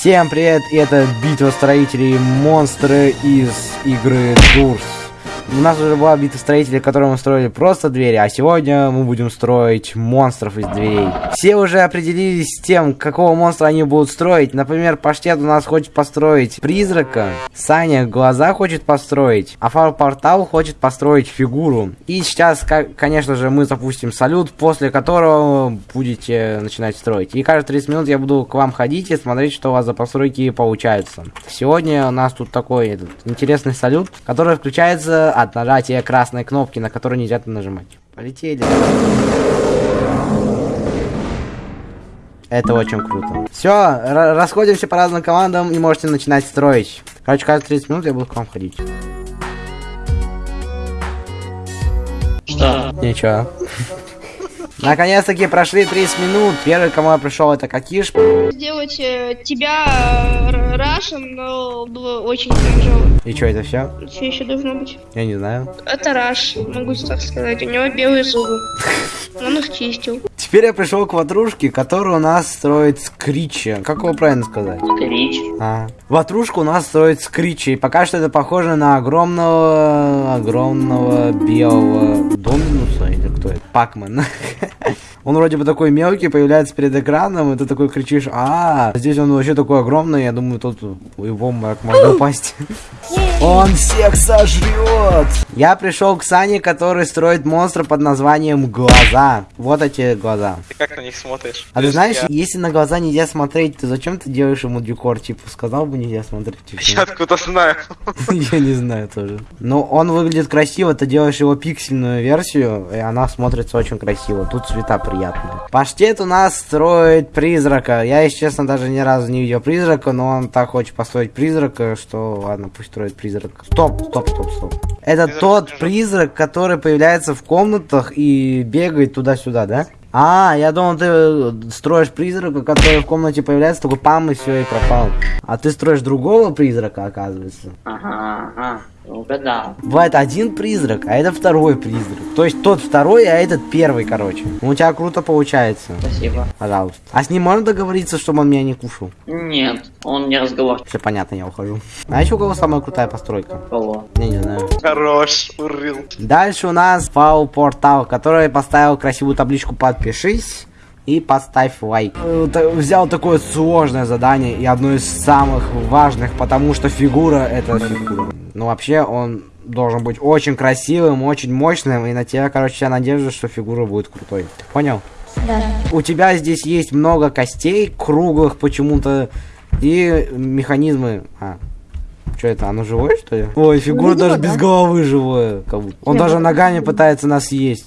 Всем привет, это битва строителей монстры из игры Дурс. У нас уже была битва строителей, в которой мы строили просто двери, а сегодня мы будем строить монстров из дверей. Все уже определились с тем, какого монстра они будут строить. Например, Паштет у нас хочет построить призрака, Саня глаза хочет построить, а Фар Портал хочет построить фигуру. И сейчас, конечно же, мы запустим салют, после которого будете начинать строить. И каждые 30 минут я буду к вам ходить и смотреть, что у вас за постройки получаются. Сегодня у нас тут такой этот, интересный салют, который включается от нажатия красной кнопки, на которую нельзя нажимать. Полетели. Это очень круто. Все, расходимся по разным командам и можете начинать строить. Короче, каждые 30 минут я буду к вам ходить. Что? Ничего. Наконец-таки прошли 30 минут. Первый, кому я пришел, это Какиш. Сделать э, тебя э, Рашем, но было очень кринжово. И что, это все? Что еще должно быть? Я не знаю. Это Раш, могу так сказать. У него белые зубы. Он их чистил. Теперь я пришел к ватрушке, которую у нас строит Скричи. Как его правильно сказать? Скрич. А. Ватрушку у нас строит Скричи. И пока что это похоже на огромного, огромного белого Доминуса. Или кто это? Пакман. Он вроде бы такой мелкий, появляется перед экраном, и ты такой кричишь, а, здесь он вообще такой огромный, я думаю, тут его можно упасть. Он всех сожрет! Я пришел к Сане, который строит монстра под названием Глаза. Вот эти глаза. Ты как на них смотришь? А ты знаешь, если на глаза нельзя смотреть, то зачем ты делаешь ему декор? Типа, сказал бы нельзя смотреть. Я откуда знаю. Я не знаю тоже. Но он выглядит красиво, ты делаешь его пиксельную версию, и она смотрится очень красиво. Тут цвета приятные. Паштет у нас строит призрака. Я, если честно, даже ни разу не видел призрака, но он так хочет построить призрака, что ладно, пусть строит призрак. Стоп, стоп, стоп, стоп. Это призрак тот призрак. призрак, который появляется в комнатах и бегает туда-сюда, да? А, я думал, ты строишь призрака, который в комнате появляется, такой пам и все, и пропал. А ты строишь другого призрака, оказывается. Ага, ага. Угадал. Бывает один призрак, а это второй призрак. То есть тот второй, а этот первый, короче. Ну, у тебя круто получается. Спасибо. Пожалуйста. А с ним можно договориться, чтобы он меня не кушал? Нет, он не разговаривает. Все понятно, я ухожу. А еще у кого самая крутая постройка? Кого? Я не знаю. Хорош, урыл. Дальше у нас Фау Портал, который поставил красивую табличку «Подпишись» и поставь лайк. Взял такое сложное задание и одно из самых важных, потому что фигура это фигура. Ну вообще он должен быть очень красивым, очень мощным, и на тебя, короче, я надеюсь, что фигура будет крутой. Понял? Да. У тебя здесь есть много костей, круглых почему-то, и механизмы... А, что это, оно живое, что ли? Ой, фигура ну, даже да. без головы живое. Как будто. Он Я даже ногами пытается нас съесть.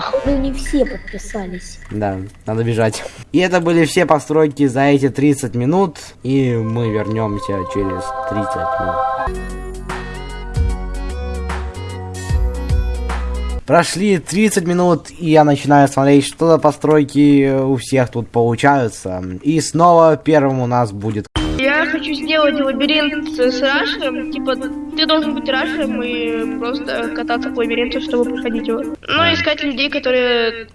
Походу не все подписались. Да, надо бежать. И это были все постройки за эти 30 минут. И мы вернемся через 30 минут. Прошли 30 минут, и я начинаю смотреть, что за постройки у всех тут получаются. И снова первым у нас будет хочу сделать лабиринт с рашером. Типа, ты должен быть рашером и просто кататься по лабиринту, чтобы проходить его. Ну, искать людей, которые...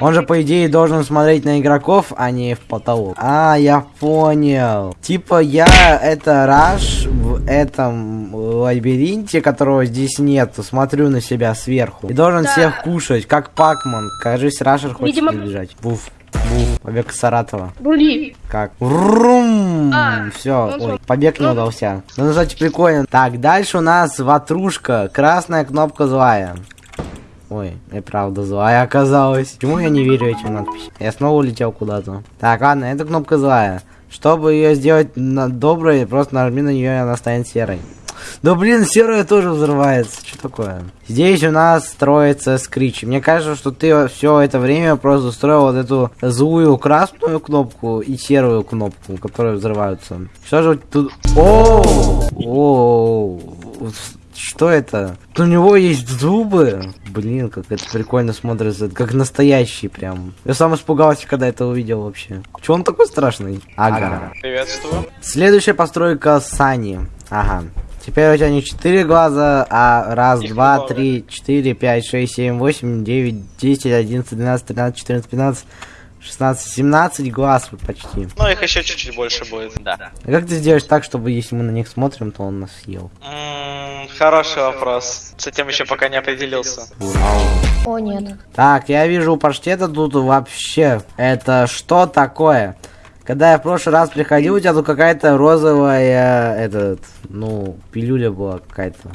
Он же, по идее, должен смотреть на игроков, а не в потолок. А, я понял. Типа, я это раш в этом лабиринте, которого здесь нет, смотрю на себя сверху. И должен да. всех кушать, как Пакман. Кажется, рашер хочет Видимо... бежать. Буф. Буф. Побег Саратова. Були. Как? Рум! А, Все, ой, побег не ну. удался. Ну, кстати, прикольно. Так, дальше у нас ватрушка. Красная кнопка злая. Ой, и правда злая оказалась. Почему я не верю этим надписям? Я снова улетел куда-то. Так, ладно, эта кнопка злая. Чтобы ее сделать на доброй, просто нажми на нее, и она станет серой. Да блин, серая тоже взрывается. Что такое? Здесь у нас строится скрич. Мне кажется, что ты все это время просто строил вот эту злую красную кнопку и серую кнопку, которые взрываются. Что же тут... О, о, что это? У него есть зубы. Блин, как это прикольно смотрится. Как настоящий прям. Я сам испугался, когда это увидел вообще. Че он такой страшный? Ага. Приветствую. Следующая постройка Сани. Ага. Теперь у тебя не 4 глаза, а раз, Их два, много. три, четыре, пять, шесть, семь, восемь, девять, десять, одиннадцать, двенадцать, тринадцать, четырнадцать, пятнадцать, 16, 17 глаз вот почти. Ну, их еще чуть-чуть больше будет. Да. А как ты сделаешь так, чтобы если мы на них смотрим, то он нас съел? М, Хороший вопрос. С этим еще пока не определился. О, нет. Так, я вижу у паштета тут вообще. Это что такое? Когда я в прошлый раз приходил, у тебя тут какая-то розовая, этот, ну, пилюля была какая-то.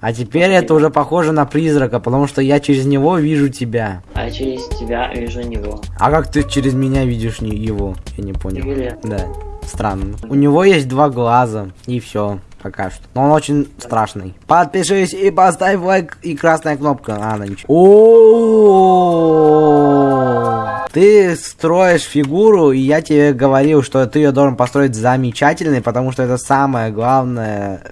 А теперь это уже похоже на призрака, потому что я через него вижу тебя. А через тебя вижу него. А как ты через меня видишь не его? Я не понял. Юлия. Да, странно. У него есть два глаза, и все. Пока что. Но он очень страшный. Подпишись и поставь лайк и красная кнопка. А, она ничего. О, Ты строишь фигуру, и я тебе говорил, что ты ее должен построить замечательной, потому что это самое главное.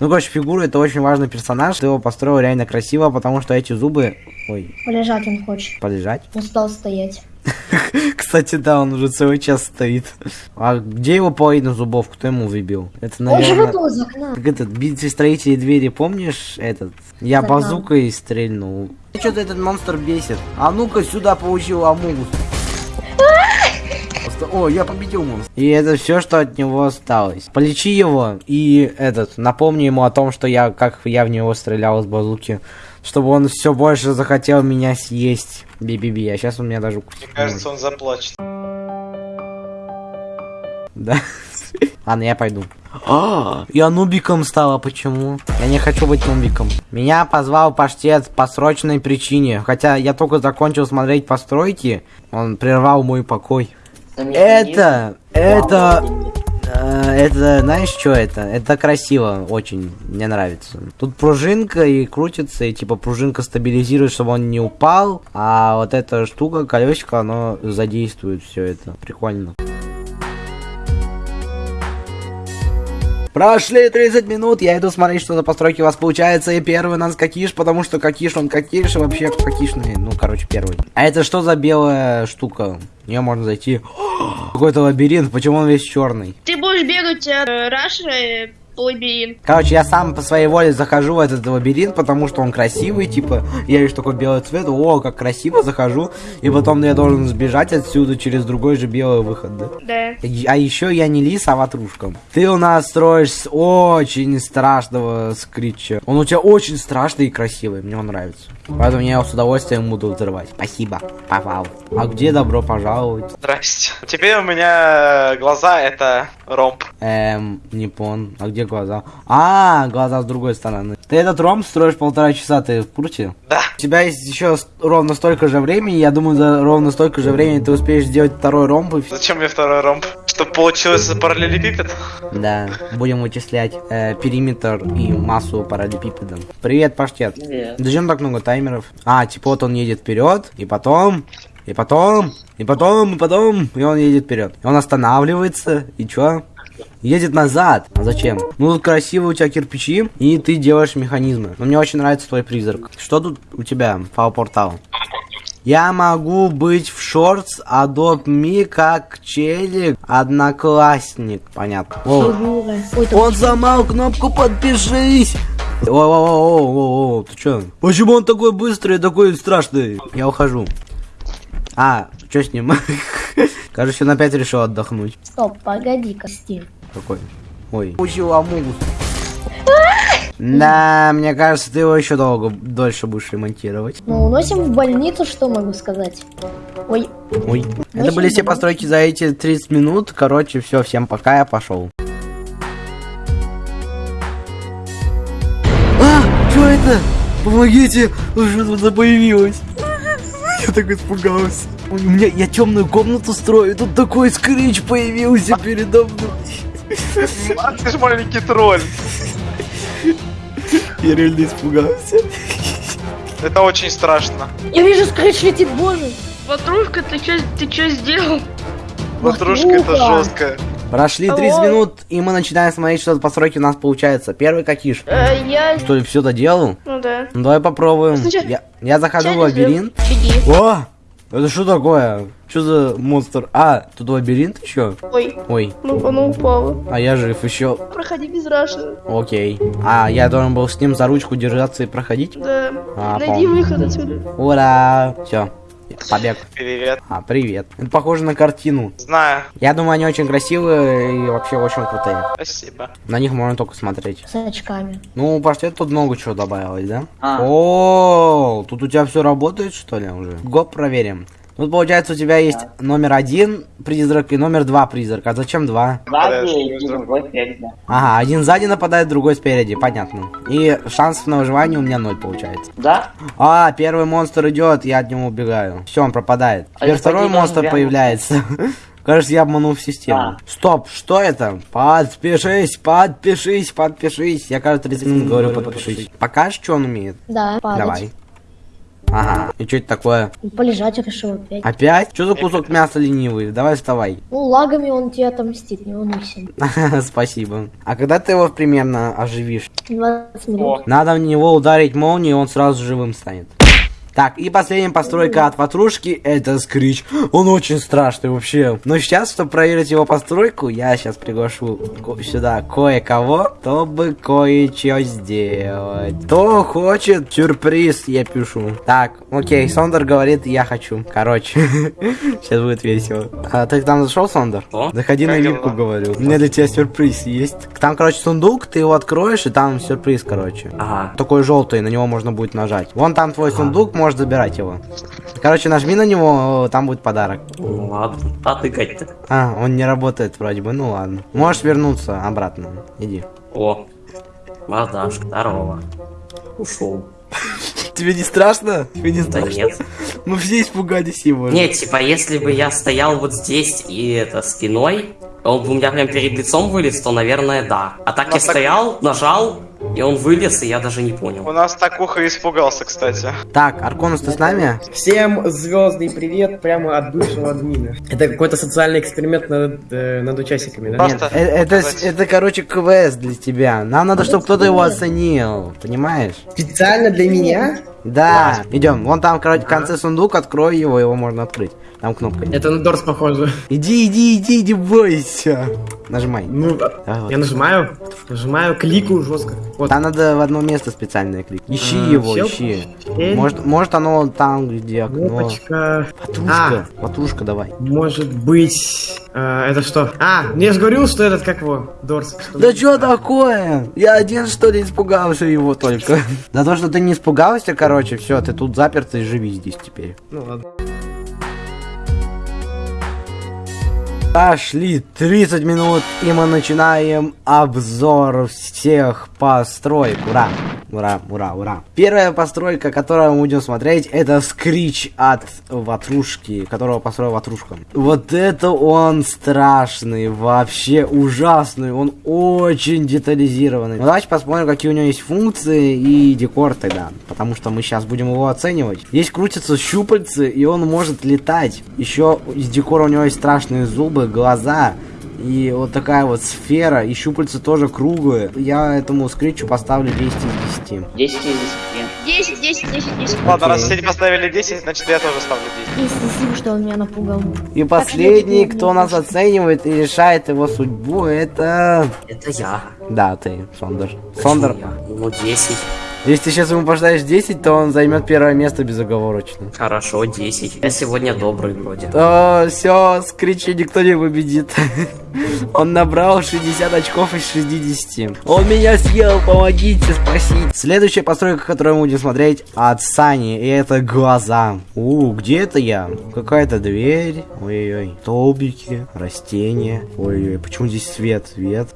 Ну, короче, фигура это очень важный персонаж. Ты его построил реально красиво, потому что эти зубы... Ой, Полежать он хочет. полежать. Устал стоять. Кстати, да, он уже целый час стоит. А где его половина зубов? Кто ему выбил? Это, Он же наверное... выпал из окна. Как этот, битве строителей двери, помнишь этот? Я Да. базукой стрельнул. Что-то этот монстр бесит. А ну-ка сюда получил Амугус. Просто- О, я победил монстра. И это все, что от него осталось. Полечи его и этот, напомни ему о том, что я, как я в него стрелял с базуки. Чтобы он все больше захотел меня съесть. Би-би-би, а сейчас он меня даже укусит. Мне кажется, он заплачет. Да. Ладно, я пойду. А, я нубиком стала, почему? Я не хочу быть нубиком. Меня позвал паштет по срочной причине. Хотя я только закончил смотреть постройки, он прервал мой покой. Это, это, это, знаешь, что это? Это красиво, очень, мне нравится. Тут пружинка и крутится, и типа пружинка стабилизирует, чтобы он не упал, а вот эта штука, колесико, оно задействует все это. Прикольно. Прошли 30 минут, я иду смотреть, что за постройки у вас получается. И первый у нас Кокиш, потому что Кокиш, он Кокиш, и вообще Кокишный, ну, короче, первый. А это что за белая штука? В нее можно зайти. Какой-то лабиринт, почему он весь черный? Ты будешь бегать от э, Рашера по лабиринту. Короче, я сам по своей воле захожу в этот лабиринт, потому что он красивый, типа, я вижу такой белый цвет, о, как красиво, захожу, и потом я должен сбежать отсюда через другой же белый выход, да? Да. А еще я не лис, а ватрушка. Ты у нас строишь с очень страшного скрича. Он у тебя очень страшный и красивый, мне он нравится. Поэтому я его с удовольствием буду взрывать. Спасибо, попал. А где добро пожаловать? Здрасте. Теперь у меня глаза это ромб. Эм, не пон. А где глаза? А, глаза с другой стороны. Ты этот ром строишь полтора часа, ты в курсе? Да. У тебя есть еще ровно столько же времени, я думаю, за ровно столько же времени ты успеешь сделать второй ромб и. Зачем мне второй ромб? Чтобы получилось параллелепипед? Да, будем вычислять э, периметр и массу параллелепипеда. Привет, паштет. Привет. Зачем так много таймеров? А, типа вот он едет вперед, и потом, и потом, и потом, и потом, и он едет вперед. И он останавливается, и чё? Едет назад. А зачем? Ну тут красивые у тебя кирпичи, и ты делаешь механизмы. Но мне очень нравится твой призрак. Что тут у тебя, фау-портал? Я могу быть в шортс Adopt Me как челик, одноклассник. Понятно. О, он сломал кнопку подпишись. О, о, о, о, о, о, ты чё? Почему он такой быстрый, такой страшный? Я ухожу. А, что с ним? Кажется, он опять решил отдохнуть. Стоп, погоди-ка, Стив. Какой? Ой. Учил Амугус. Да, мне кажется, ты его еще долго, дольше будешь ремонтировать. Ну, уносим в больницу, что могу сказать? Ой, Ой. Это Очень были все постройки за эти 30 минут. Короче, все, всем пока, я пошел. А, что это? Помогите, что тут появилось? Я так испугался. У меня, я темную комнату строю, тут такой скрич появился передо мной. А ты ж маленький тролль. Я реально испугался. Это очень страшно. я вижу, скретч летит, боже. Ватрушка, ты чё, ты чё сделал? Ватрушка это жестко. Прошли 30 Ой. минут, и мы начинаем смотреть, что за постройки у нас получается. Первый какиш. Э, я... Что ли, все доделал? Ну да. Ну давай попробуем. Сначала- Я, я захожу в лабиринт. Беги. О! Это что такое? Что за монстр? А, тут лабиринт еще? Ой, Ой, ну оно упало. а я жив еще. Проходи без Рашера. Окей. А, я должен был с ним за ручку держаться и проходить? Да. А, Найди выход отсюда. Ура! Все. Побег. Привет. А, привет. Это похоже на картину. Знаю. Я думаю, они очень красивые и вообще очень крутые. Спасибо. На них можно только смотреть. С очками. Ну, паштет тут много чего добавилось, да? А. О, тут у тебя все работает, что ли, уже? Гоп, проверим. Тут, получается, у тебя есть номер один призрак и номер два призрак. А зачем два? Сзади и другой спереди. Ага, один сзади нападает, другой спереди, понятно. И шансов на выживание у меня ноль получается. Да? А, первый монстр идет, я от него убегаю. Все, он пропадает. А Теперь второй монстр появляется. Кажется, я обманул систему. А. Стоп, что это? Подпишись, подпишись, подпишись. Я каждые 30 минут говорю подпишись. Покажешь, что он умеет? Да, падать. Давай. Ага. И что это такое? Полежать решил опять. Опять? Что за кусок мяса ленивый? Давай вставай. Ну, лагами он тебе отомстит, не волнуйся. Спасибо. А когда ты его примерно оживишь? 20 минут. Надо в него ударить молнией, и он сразу живым станет. Так, и последняя постройка от ватрушки, это скрич. Он очень страшный вообще. Но сейчас, чтобы проверить его постройку, я сейчас приглашу ко- сюда кое-кого, чтобы кое-что сделать. Кто хочет сюрприз, я пишу. Так, окей, Сондер говорит, я хочу. Короче, сейчас будет весело. А, ты там зашел, Сондер? Заходи на вилку, говорю. У меня для тебя сюрприз есть. Там, короче, сундук, ты его откроешь, и там сюрприз, короче. Ага. Такой желтый, на него можно будет нажать. Вон там твой сундук, можешь забирать его. Короче, нажми на него, там будет подарок. Ну ладно. А тыкать-то? А, он не работает вроде бы, ну ладно. Можешь вернуться обратно. Иди. О. Мордашка, здорово. Ушел. Тебе не страшно? Тебе не Да нет. Мы все испугались его. Нет, типа, если бы я стоял вот здесь и это спиной, он бы у меня прям перед лицом вылез, то, наверное, да. А так я нас так- стоял, нажал, и он вылез, и я даже не У понял. нас такуха испугался, кстати. Так, Арконус, ты с нами? Всем звездный привет прямо от бывшего админа. Это какой-то социальный эксперимент над, э, над участниками, да? Просто- Нет, э- это, сказать. это, короче, квест для тебя. Нам надо, чтобы кто-то его оценил. Понимаешь? Специально для меня? Да. Идем. Вон там, короче, в конце сундук, открой его, его можно открыть. Там кнопка. Это на Дорс похоже. Иди, иди, иди, не бойся. Нажимай. Ну, Давай вот. я нажимаю, нажимаю, кликаю жестко. Вот. Там надо в одно место специальное кликнуть. Ищи А, его, всё? ищи. Э, Может, может оно там, где окно. Кнопочка. Ватрушка, ватрушка давай. Может быть... э, это что? А, я же говорил, что этот, как его, Дорс. что- Да что такое? Я один что ли испугался его только. За то, что ты не испугался, короче, все, ты тут заперт и живи здесь теперь. Ну ладно. Пошли 30 минут, и мы начинаем обзор всех построек. Ура! Ура, ура, ура. Первая постройка, которую мы будем смотреть, это скрич от ватрушки, которого построил ватрушка. Вот это он страшный, вообще ужасный, он очень детализированный. Ну, давайте посмотрим, какие у него есть функции и декор тогда, потому что мы сейчас будем его оценивать. Здесь крутятся щупальцы, и он может летать. Еще из декора у него есть страшные зубы, глаза, и вот такая вот сфера, и щупальца тоже круглые. Я этому скричу поставлю 10 из 10. 10 из 10. 10, 10, 10, 10. Ладно, раз все поставили 10, значит я тоже ставлю 10. И спасибо, что он меня напугал. И последний, кто нас оценивает и решает его судьбу, это... Это я. Да, ты, Сондер. Сондер? Ну, 10. Если ты сейчас ему поставишь 10, то он займет первое место безоговорочно. Хорошо, 10. Я сегодня добрый вроде. То все, скричи никто не победит. Он набрал 60 очков из 60. Он меня съел, помогите, спасите. Следующая постройка, которую мы будем смотреть, от Сани, и это глаза. У, где это я? Какая-то дверь. Ой-ой-ой. Столбики, растения. Ой-ой, почему здесь свет? Свет.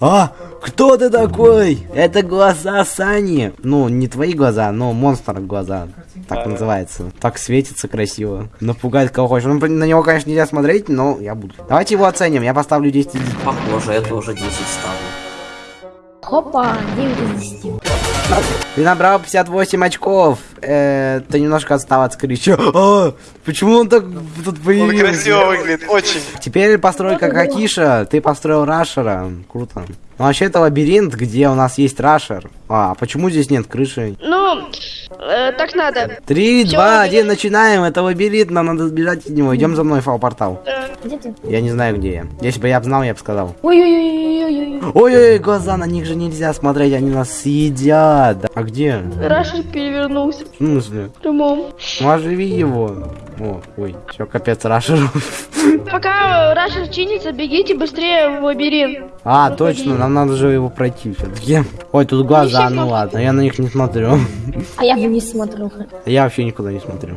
А, кто ты такой? Это глаза Сани. Ну, не твои глаза, но монстр глаза. Так называется. Так светится красиво. Напугает кого хочешь. Ну, на него, конечно, нельзя смотреть, но я буду. Давайте его оценим. Я поставлю 10 из 10. Похоже, я тоже 10 ставлю. Хопа, 9 из 10. Ты набрал 58 очков. Э, ты немножко отстал от скрича. А, почему он так тут Он появился? красиво выглядит, очень. Теперь постройка Какиша. Ты построил Рашера. Круто. Ну, вообще, это лабиринт, где у нас есть Рашер. А, почему здесь нет крыши? Ну, э, так надо. Три, два, один, начинаем. Это лабиринт, нам надо сбежать от него. Идем за мной, фал-портал. Где ты? Я не знаю, где я. Если бы я знал, я бы сказал. Ой-ой-ой-ой-ой. Ой-ой, глаза, на них же нельзя смотреть, они нас съедят. А где? Рашер перевернулся В смысле? в прямом. Ну, оживи его. О, ой, все, капец, Рашеру. Пока Рашер чинится, бегите быстрее в лабиринт. А, точно, нам надо же его пройти все-таки. Ой, тут глаза, ну ладно, я на них не смотрю. А я вниз смотрю. Я вообще никуда не смотрю.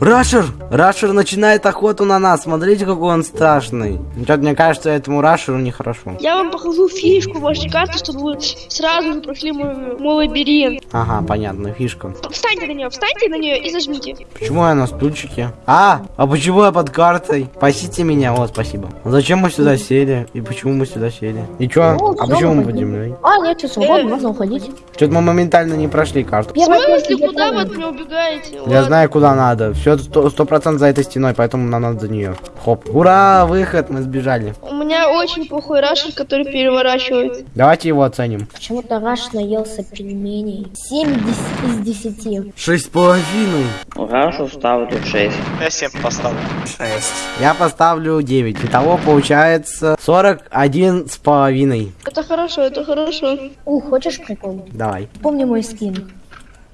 Рашер! Рашер начинает охоту на нас. Смотрите, какой он страшный. Что-то мне кажется, этому Рашеру нехорошо. Я вам покажу фишку вашей карты, чтобы вы сразу же прошли мой, мой лабиринт. Ага, понятно, фишка. Встаньте на нее, встаньте на нее и зажмите. Почему я на стульчике? А, а почему я под картой? Спасите меня, вот, спасибо. А Зачем мы сюда сели? И почему мы сюда сели? И чё? Ну, А почему мы под землей? А, нет, все свободно, можно уходить. Что-то мы моментально не прошли карту. В смысле, куда вы от меня убегаете? Я Ладно. знаю, куда надо. Все сто процентов за этой стеной, поэтому нам надо за нее. Хоп. Ура, выход, мы сбежали. У меня очень плохой рашер, который переворачивает. Давайте его оценим. Почему-то Раш наелся пельменей. 7 из 10. Шесть с половиной. Рашу ставлю 6. Я 7 поставлю. 6. Я поставлю 9. Итого получается 41 с половиной. Это хорошо, это хорошо. Ух, хочешь прикол? Давай. Помни мой скин.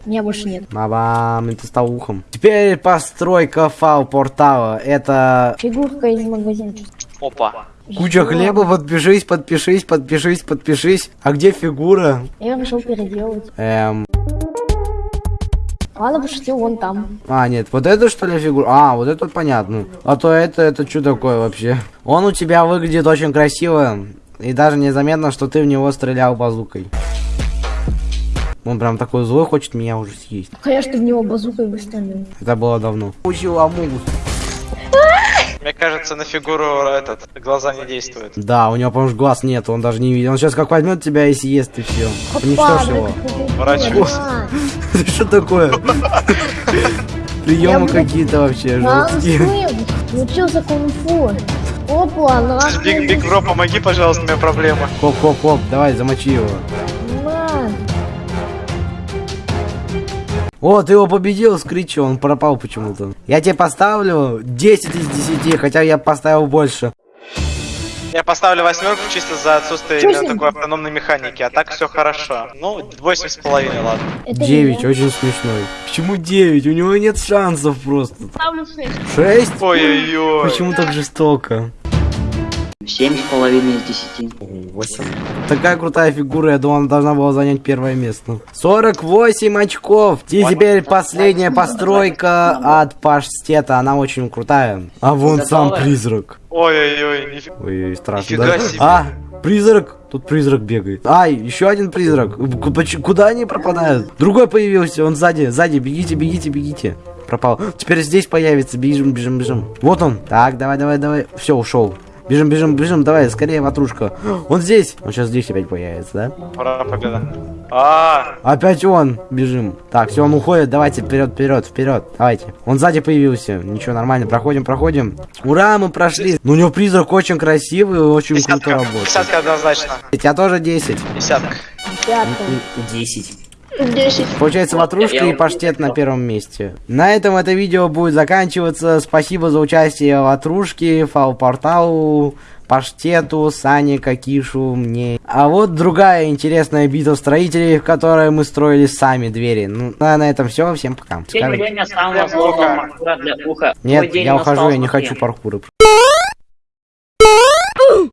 Меня больше нет. Мабам, это стал ухом. Теперь постройка фау-портала. Это Фигурка из магазина. Опа. куча хлеба. Подпишись, подпишись, подпишись, подпишись. А где фигура? Я решил переделать. Эм... Ладно, пошутил, вон там. А, нет, вот это что ли фигура? А, вот это понятно. А то это, это что такое вообще? Он у тебя выглядит очень красиво. И даже незаметно, что ты в него стрелял базукой. Он прям такой злой, хочет меня уже съесть. Конечно, в него базукой выстрелил. Это было давно. Учил Амугус. Мне кажется, на фигуру этот глаза не действуют. Да, у него, по-моему, глаз нет, он даже не видит. Он сейчас как возьмет тебя и съест, и все. Уничтожь его. Ворачивайся. Что такое? Приемы какие-то вообще жесткие. Научился кунг-фу. Опа, на. Big, Big Bro, помоги, пожалуйста, у меня проблема. Хоп-хоп-хоп, давай, замочи его. О, ты его победил, Скричи, он пропал почему-то. Я тебе поставлю 10 из 10, хотя я поставил больше. Я поставлю восьмерку чисто за отсутствие именно такой автономной механики, а так все хорошо. Ну, восемь с половиной, ладно. Это 9, я. очень смешной. Почему 9? У него нет шансов просто. Ставлю 6. 6? Ой-ой-ой. Почему так жестоко? Семь с половиной из десяти. 8. Такая крутая фигура, я думал, она должна была занять первое место. 48 очков. И теперь последняя постройка от паштета. Она очень крутая. А вон сам призрак. Ой-ой-ой, нифига. Ой, страшно. Нифига да? себе. А, призрак. Тут призрак бегает. Ай, еще один призрак. Куда они пропадают? Другой появился, он сзади, сзади. Бегите, бегите, бегите. Пропал. Теперь здесь появится. Бежим, бежим, бежим. Вот он. Так, давай, давай, давай. Все, ушел. Бежим, бежим, бежим, давай, скорее, ватрушка. Он здесь. Он сейчас здесь опять появится, да? Ура, победа. А, Опять он. Бежим. Так, все, он уходит. Давайте, вперед, вперед, вперед. Давайте. Он сзади появился. Ничего, нормально. Проходим, проходим. Ура, мы прошли. Ну, у него призрак очень красивый и очень круто десятка. работает. Десятка однозначно. Я тоже 10. Десятка. Пятый. 10. 10. Получается, ватрушка и паштет на первом месте. На этом это видео будет заканчиваться. Спасибо за участие ватрушки, фау-порталу, паштету, Сане, Какишу, мне. А вот другая интересная битва строителей, в которой мы строили сами двери. Ну, а на этом все. Всем пока. Сегодня самого для уха. Нет, я ухожу, я не хочу паркуры.